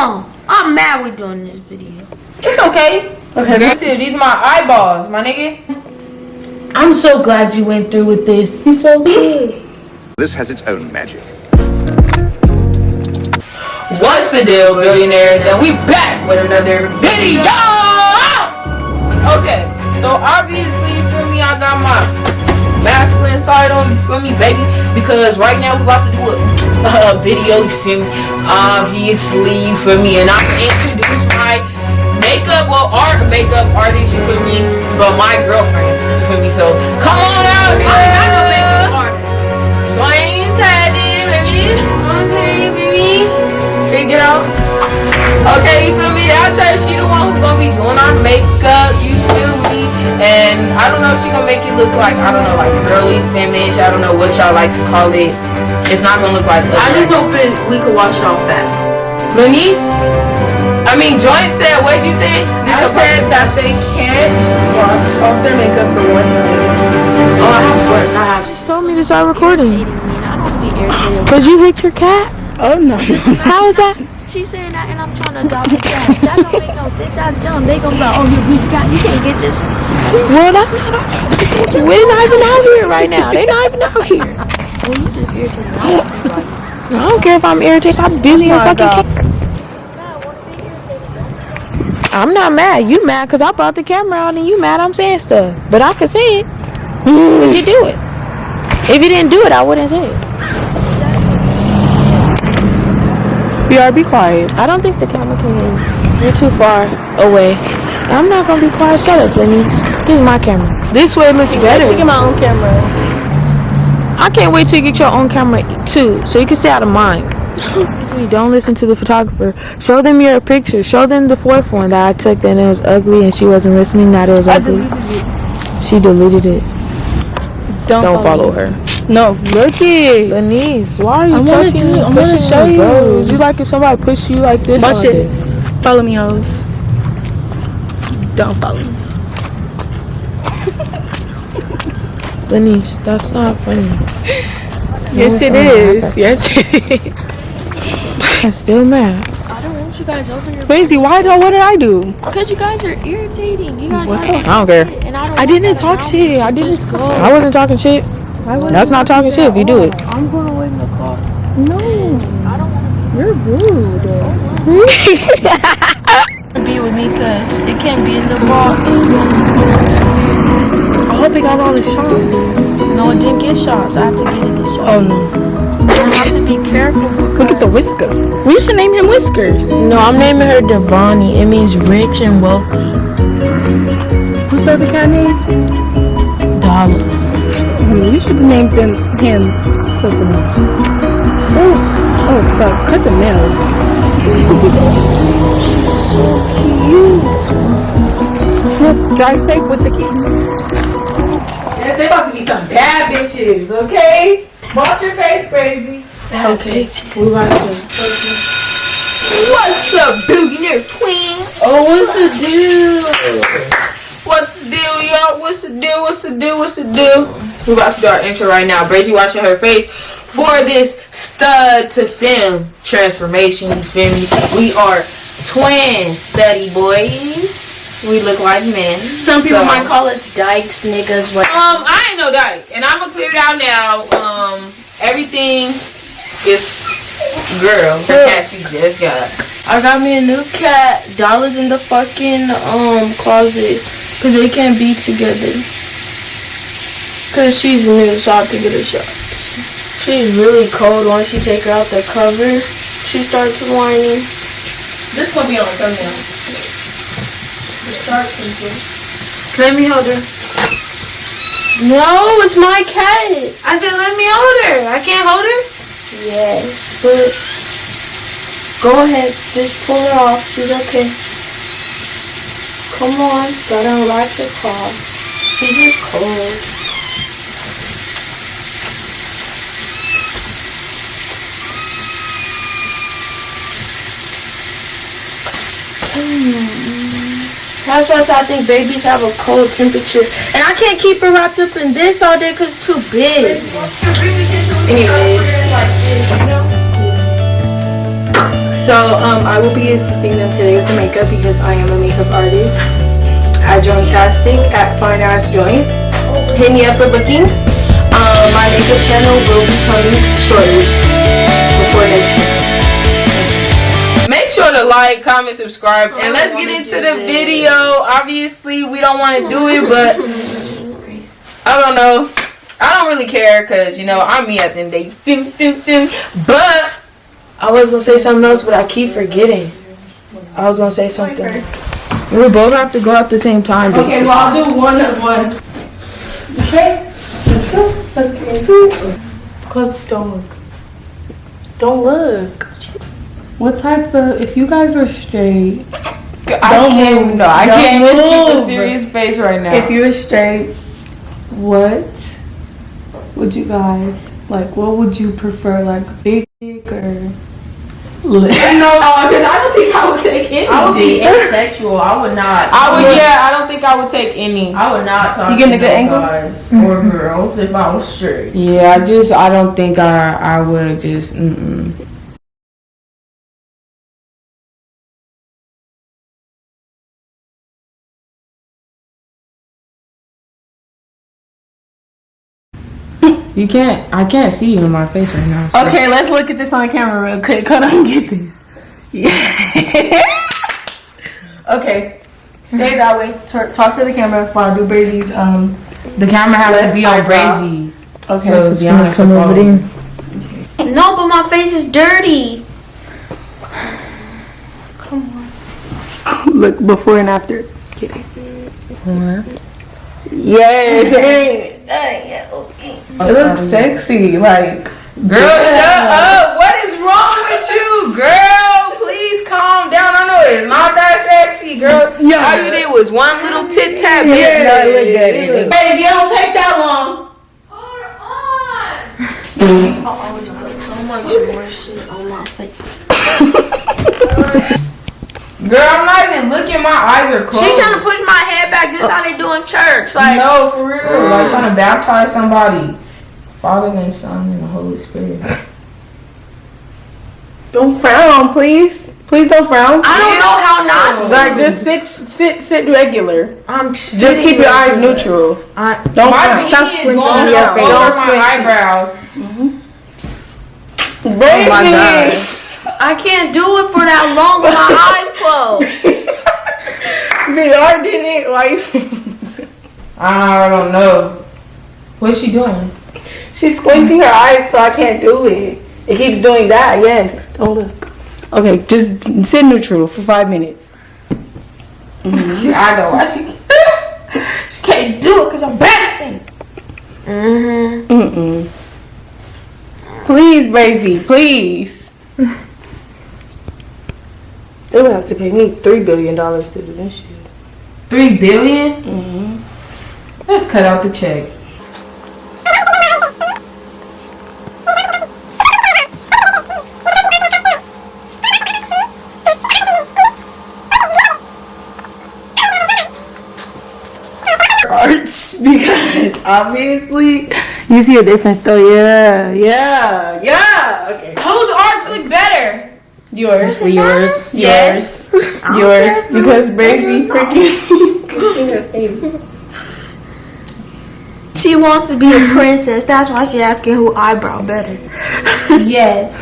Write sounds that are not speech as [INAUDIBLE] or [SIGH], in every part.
on. I'm mad we're doing this video. It's okay. Okay, that's it. These are my eyeballs, my nigga. I'm so glad you went through with this. He's so [LAUGHS] good. This has its own magic. What's the deal, billionaires? And we back with another video. Okay, so obviously, for me, I got my masculine side on, for me, baby? Because right now we're about to do a, feel me? Obviously, for me? And I'm gonna introduce my makeup, well, art makeup artist, you feel me? But my girlfriend, you feel me? So come on out here. I'm makeup artist. Join Teddy, baby. Okay, baby. Big girl. Okay, you feel me? That's her. She the one who's gonna be doing our makeup. You feel me? And I don't know if she gonna make it look like I don't know, like girly, feminine. I don't know what y'all like to call it. It's not gonna look like. I just hope it, we could wash it off fast. Lenise. I mean, Joy said. What'd you say? This I the said that they can't wash off their makeup for one night. Oh, I have to work. I have to. told me to start recording. I don't be irritated. Cause you licked your cat? Oh no. How is that? She's saying that and I'm trying to adopt a cat. That don't make no sense. That's dumb. They gonna be like, oh, you beat the cat. You can't get this one. Well, that's not. We're not even out here right now. They're not even out here. Just. I don't think like I don't care if I'm irritated. I'm busy on fucking I'm not mad. You mad because I brought the camera out and you mad I'm saying stuff. But I could say it. If you do it. If you didn't do it, I wouldn't say it. BR, be quiet. I don't think the camera can hear you. You're too far away. I'm not gonna be quiet. Shut up, Lenise. This is my camera. This way it looks better. Look at my own camera. I can't wait till you get your own camera too, so you can stay out of mine. [GASPS] Don't listen to the photographer. Show them your picture. Show them the fourth one that I took and it was ugly and she wasn't listening that it was ugly. deleted it. She deleted it. Don't, Don't follow her. No, look it. Lenise, why are you I touching do- me? I wanna pushing show you. bro? Would you like if somebody pushed you like this? Watch this. Follow me, hoes. Don't follow me. Lenise, that's not funny. Yes, it is. Yes, it is. I'm still mad. I don't want you guys over here Crazy. Why? do- What did I do? because you guys are irritating. You guys What are. I don't care. And I don't. I didn't talk shit. so I didn't go. I wasn't talking shit. That's not talking shit if you do it. I'm gonna wait in the car. No, I don't want you're rude. [LAUGHS] be with me because it can't be in the box. I hope they got all the shots. No, it didn't get shots. I have to get it get shots. Oh no. I have to be careful. Look at the whiskers. We should name him Whiskers. No, I'm naming her Devani. It means rich and wealthy. What's the other cat name? Dollar. Hmm, we should have named them, him something else. Oh, oh fuck. Cut the nails. [LAUGHS] She's so cute. Look, drive safe with the kids. Yes, they about to be some bad bitches, okay? Wash your face, crazy. Okay. We about to What's up, billionaire twin? Oh, what's the deal? What's the deal, y'all? What's the deal? What's the deal? What's the deal? We're about to do our intro right now. Brazy watching her face for this stud to film transformation. You feel me? We are twin study boys. We look like men. Some people So- might call us dykes, niggas, but Um, I ain't no dyke, and I'm gonna clear it out now. Um, everything is girl. The cat you just got. I got me a new cat. Dollars in the fucking um closet because they can't be together. Cause she's new, so I have to get her shots. She's really cold. Once you take her out the cover, she starts whining. This gonna be on the thumbnail. Start thinking. Let me hold her. No, it's my cat. I said, let me hold her. I can't hold her. Yes, but go ahead, just pull her off. She's okay. Come on, gotta unlock the car. She's just cold. That's why I think babies have a cold temperature. And I can't keep her wrapped up in this all day because it's too big. Anyway. So um, I will be assisting them today with the makeup because I am a makeup artist at Jointastic at Fine Ass Joint. Hit me up for bookings. Um, my makeup channel will be coming shortly before next year. Make sure to like, comment, subscribe, and let's get into the video. Obviously, we don't want to do it, but I don't know. I don't really care because, you know, I'm me at the end of the day. But I was gonna say something else, but I keep forgetting. I was gonna say something. We both have to go at the same time. Okay, basically. well I'll do one at one. Okay, let's go. Let's go. into it. Close. Don't look. Don't look. What type of? If you guys are straight, I Don't can't, move. no, I Don't can't even keep a move. serious face right now. if you're straight, what would you guys like? What would you prefer, like big dick or? Little? [LAUGHS] no, because I [LAUGHS] don't think I would take any. I would be [LAUGHS] asexual. I would not. I would. Yeah, I don't think I would take any. I would not talk You getting to the good no angles? guys or girls if I was straight. Yeah, I just. I don't think I. I would just. Mm-mm. You can't. I can't see you in my face right now. so- Okay, let's look at this on camera real quick. Hold on, get this. Yeah. [LAUGHS] okay, stay that way. Talk, talk to the camera while I do Brazy's. Um. The camera has to be on brazy. Okay. So Deanna can follow. No, but my face is dirty. Come on. Look before and after. Get it. Yes. It looks sexy. Like. Girl, shut up. What is wrong with you, girl? Please calm down. I know it's not that sexy, girl. Yeah. All you did was one little tit tap. Yeah, bitch. no, it look good. It look- Hey, if you don't take that long. So much more shit on my face. Girl, I'm not even looking. My eyes are closed. She trying to push my head back. This how they do in church. Like, No, for real. Like trying to baptize somebody. Father and Son and the Holy Spirit. [LAUGHS] Don't frown, please. Please don't frown. I don't know how not to. Like just sit, sit, sit regular. I'm Just keep your eyes neutral. I, Don't My frown. Stop is squinting going your face. over Don't my squint. eyebrows. Brazy. my God. I can't do it for that long with my [LAUGHS] eyes closed. VR did it. Why? I don't know. What's she doing? She's squinting her eyes, so I can't do it. It keeps doing that. Yes. Don't look. Okay, just sit neutral for five minutes. [LAUGHS] I know why she [LAUGHS] she can't do it because I'm bashing. Mm-mm. Please, Brazy, please. [LAUGHS] They would have to pay me three billion dollars to do this shit. Three billion? Mm-hmm. Let's cut out the check. Arts [LAUGHS] because obviously you see a difference though. Yeah, yeah, yeah. Okay, Whose arts look better? yours, Yours. yes, [LAUGHS] yours because Brazy freaking [LAUGHS] scratching. She wants to be a princess. That's why she asking who eyebrow better. Yes.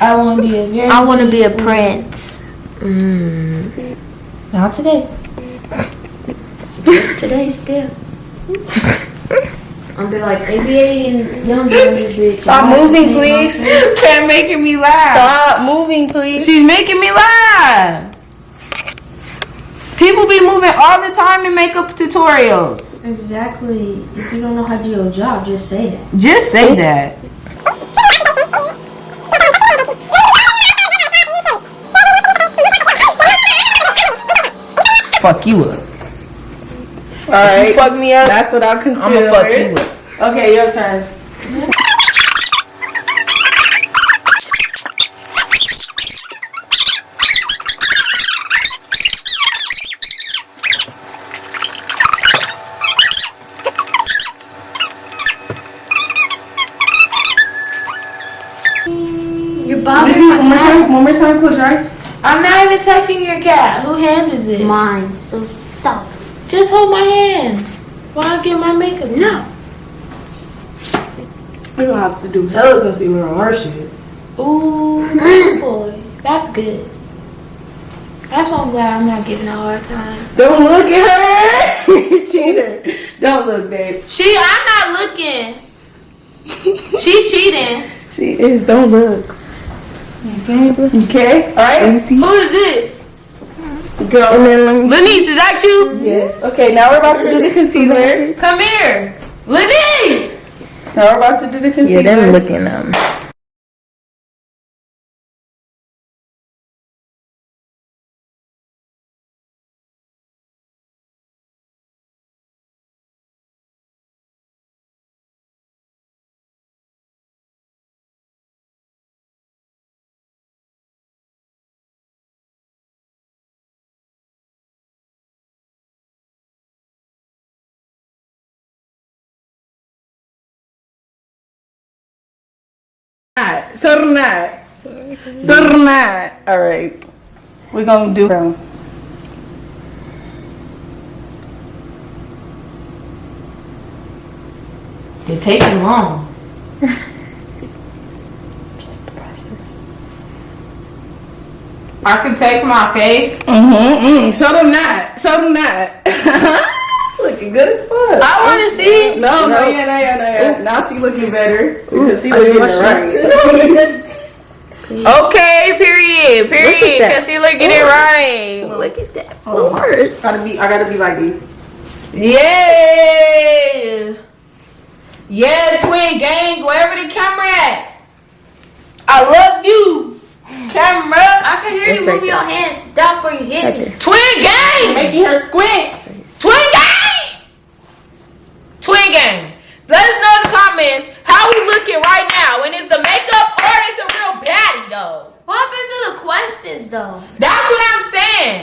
I want to be a very. I want to be a prince. Mm. Not today. Just today, still. I'm be like ABA and young girls. Stop moving, please. [LAUGHS] Can't making me laugh. Stop moving, please. She's making me laugh. People be moving all the time in makeup tutorials. Exactly. If you don't know how to do your job, just say that. Just say that. Fuck you up. All right, Fuck me up. that's what I'll consider. I'ma fuck you up. Okay, your turn. You're bothering my one more time. Close your eyes. I'm not even touching your cat. Who hand is this? Mine. So stop. Just hold my hand. While I get my makeup. No. We're gonna have to do hella concealer on our shit. Ooh, mm. boy. That's good. That's why I'm glad I'm not getting a hard time. Don't look at her, [LAUGHS] cheater. Don't look, babe. She, I'm not looking. she cheating. She is. Don't look. Okay. All right. Who is this? Go. And then let me. Lenise, is that you? Yes. Okay. Now we're about to do the concealer. Come here. Lenise! Now we're about to do the concealer. Yeah, them looking um. Sornat. Sornat. All right. We're gonna do. It takes too long. [LAUGHS] Just the process. I can Architect my face. Mm-hmm. mm Show them that. Show them that. Looking good as fuck. I want to see. No, no, yeah, no, yeah, no, yeah. Now she looking better because she looking right. [LAUGHS] Okay, period, period. that. Concealer, looking it right. Look at that. Hold on. Gotta be. I gotta be like you. Yeah. Yeah, twin gang, wherever the camera at. I love you. Camera. I can hear It's you right move your hands. Stop or you hit Right me. there. Twin gang. Making her squint. Twin gang. Twin gang. Let us know in the comments how we looking right now. And is the makeup or is a real baddie though? What happened to the questions though? That's what I'm saying.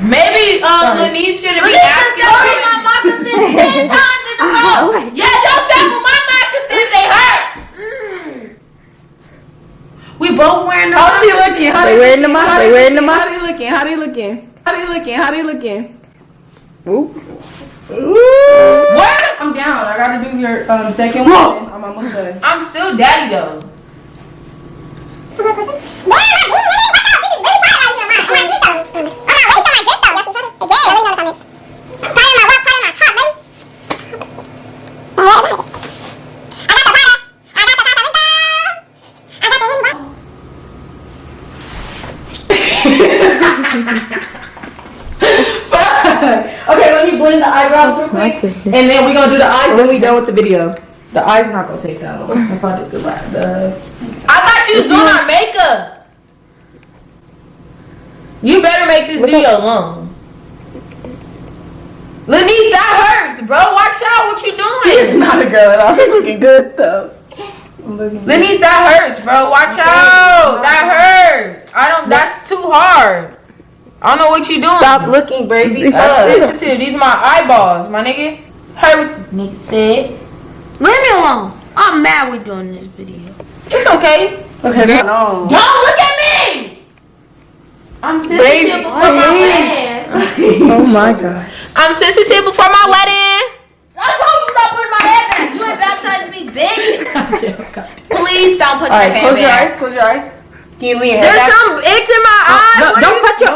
Maybe um Lenise shouldn't be Lisa asking. said wear my moccasins ten times in a row. [LAUGHS] Yeah, don't sample my moccasins. They hurt. Mm. We both wearing the How she moccasins. looking? How They wearing the looking? How they wearing the looking? How they looking? How they looking? How they looking? How they looking? Ooh. Where the- I'm down. I gotta do your um second one. I'm almost done. I'm still daddy though. okay, let me blend the eyebrows real My quick, goodness. and then we're gonna do the eyes. when we done with the video. The eyes not gonna take that long. That's why I did the la- the. I thought you was doing our makeup. You better make this video long. Lenise, that hurts, bro. Watch out what you doing? She is doing. not a girl at all. She's looking good though. I'm looking good. Lenise, that hurts, bro. Watch out. That hurts. I don't. That's too hard. I don't know what you doing. Stop looking brazy. That's up. sensitive. These are my eyeballs, my nigga. Heard what the nigga said. Leave me alone. I'm mad we're doing this video. It's okay. Okay, no. Don't look at me. I'm sensitive Baby, before my wedding. Oh my gosh. I'm sensitive before my wedding. I told you stop putting my head back. You ain't baptized me, bitch. [LAUGHS] [LAUGHS] Please stop putting All your right, hand close your eyes. Close your eyes. Can you lean your There's head back? some itch in my oh, eye. No, don't are touch your eye.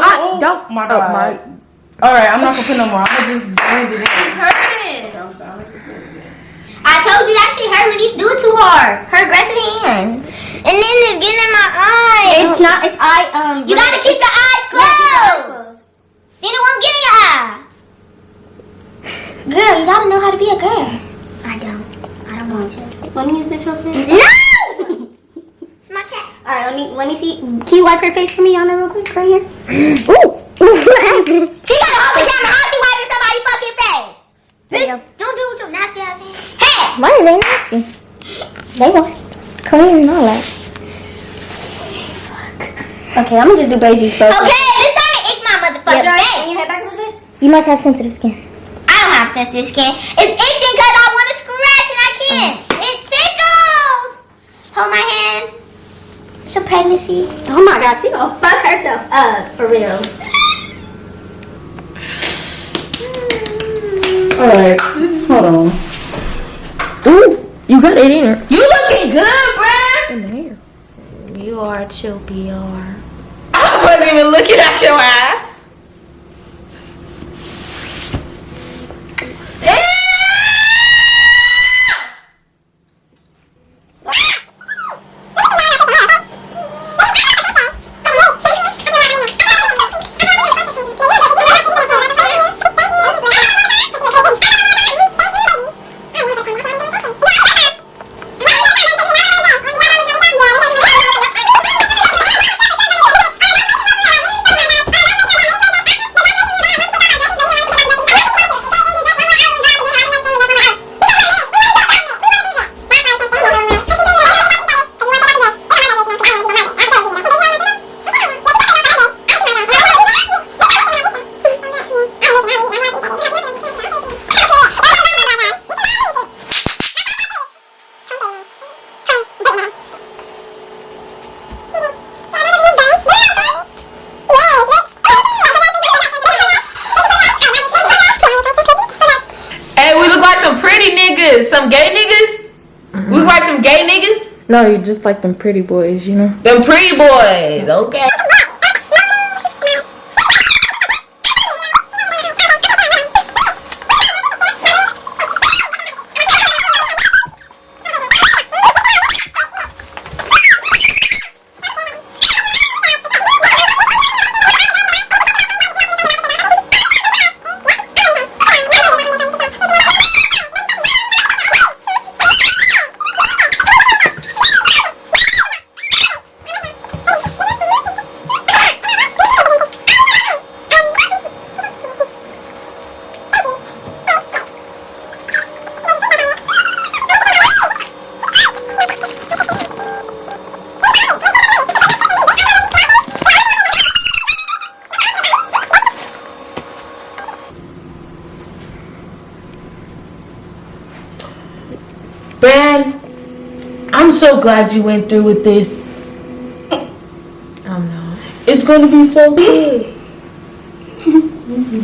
Oh, Don't. My Oh god. my. All right, I'm not gonna put no more. I'm gonna just blend it in. It's hurting. I told you that shit hurt when these do it too hard. Her aggressive hands. And then it's getting in my eye. It's not. It's eye. Um. You gotta keep your eyes closed. Then it won't get in your eye. Girl, you gotta know how to be a girl. I don't. I don't want to. Let me use this real quick. No. [LAUGHS] it's my cat. All right. Let me. Let me see. Can you wipe her face for me, Yana, real quick, right here? [GASPS] Ooh. She got hold the camera. How she wiping somebody's fucking face? Bitch, don't do it with your nasty ass hands. Hey! Why are they nasty? They washed. Clean and all that. Okay, I'm gonna just do Brazy's first. Okay, it's time to itch my motherfucking Yeah. face. Can you head back a little bit? You must have sensitive skin. I don't have sensitive skin. It's itching because I want to scratch and I can't. Uh-huh. It tickles. Hold my hand. It's a pregnancy. Oh my gosh, she gonna fuck herself up for real. Alright, hold on. Ooh, you got it in her. You looking good, bruh. In the hair. You are chill, BR. I wasn't even looking at your ass. No, you're just like them pretty boys, you know? Them pretty boys, okay. So glad you went through with this. I'm not. It's gonna be so [LAUGHS] good.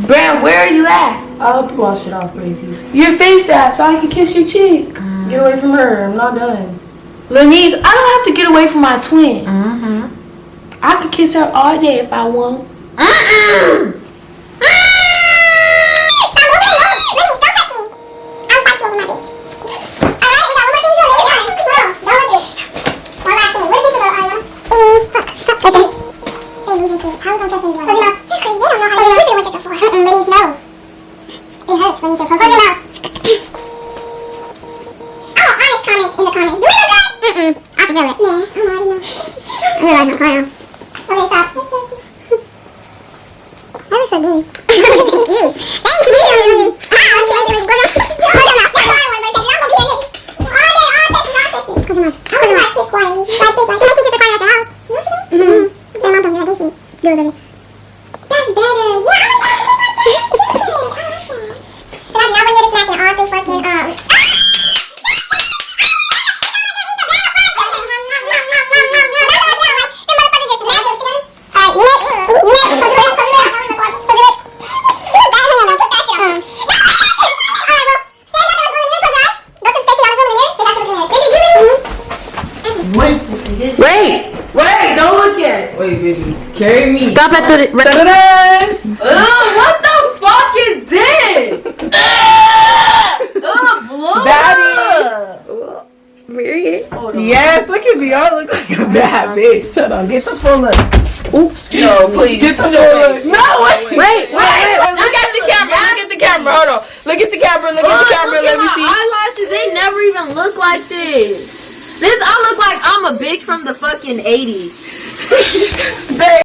Brad, where are you at? I'll wash it off, crazy. Your face at so I can kiss your cheek. Get away from her. I'm not done. Lenise, I don't have to get away from my twin. Mm-hmm. I could kiss her all day if I want. It That so good. Thank you. Thank you. Ah, okay, okay, wait, your mouth. That's all I want to take. I'm gonna be in it. All day, all day, all day. Your mouth. Close your mouth. Kiss quietly. Like this. She makes her quiet at your house. No, she don't. Mm-hmm. Your mom told me that, did she? It, baby. That's better. Yeah, I'm Cause I do not want to hear the smacking all through fucking, um... Wait to see this. Wait! Wait, don't look at it. Wait, baby. Carry me. Stop at the. Ugh, what the fuck is this? Ugh, blow Daddy. Period. Yes, look at me. I look like a bad bitch. Hold on, get the full look. Oops. No, please. Get the full Put your look. face. No, wait. Wait, wait, wait, wait. Look at the camera. Look at the camera. Hold on. Look at the camera. Look at the camera. Let me see. eyelashes. They never even look like this. This, I look like I'm a bitch from the fucking 80s. [LAUGHS]